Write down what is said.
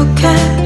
look